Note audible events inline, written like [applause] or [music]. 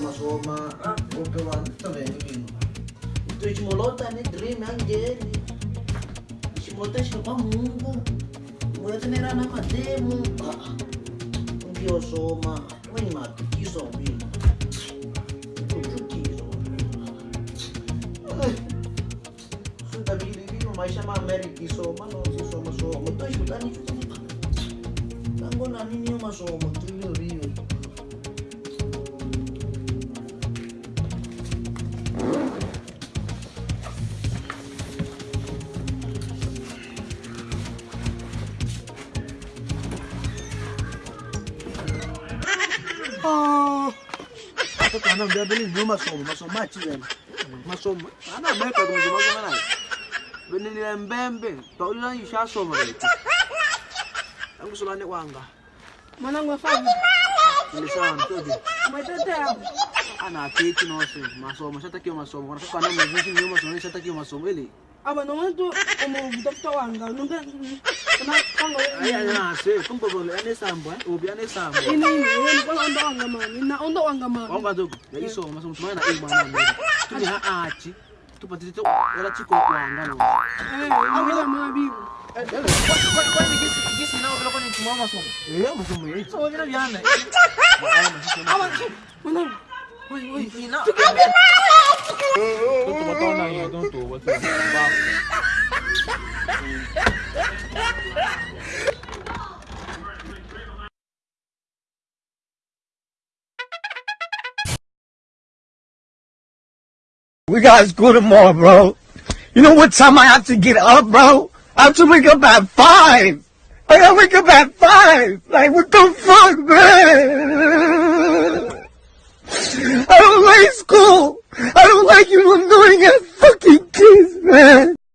uma soma ou pelo também menino tu esmolou também tá dream angeli esmolou tá chegou a mulher também era na cadeia mungo ah, um pior soma o animal que isso é menino mas chama América soma, não se soma soma. Tô escutando isso. Né? Tá não vou na minha soma, tu viu? Oh. Watoto wanaambia ndio masomo, masomo machi yani. Masomo. Ana meka kwa masomo kama nani? Bini ni mbembe, Paula ishasoma hivi. Tangu sulane kwanga. Mwanangu afanye. Ni sawa mtoto. Mtoto masom, Ana keki masom. masomo, shatakiwa masomo. Wanataka ana mziki nyuma, shatakiwa masom, ili abanonto umutafuta wanga nonkeangaombobolo anesambo obi anesambo onda wanga mani na onda wanga maniwangazoku yaisoma somsomana na imwana tuneha aci tupatitito era ciko wanga no awela mabibo masomo We got school tomorrow, bro. You know what time I have to get up, bro? I have to wake up at five. I gotta wake up at five. Like, what the fuck, man? [laughs] I don't like school. I don't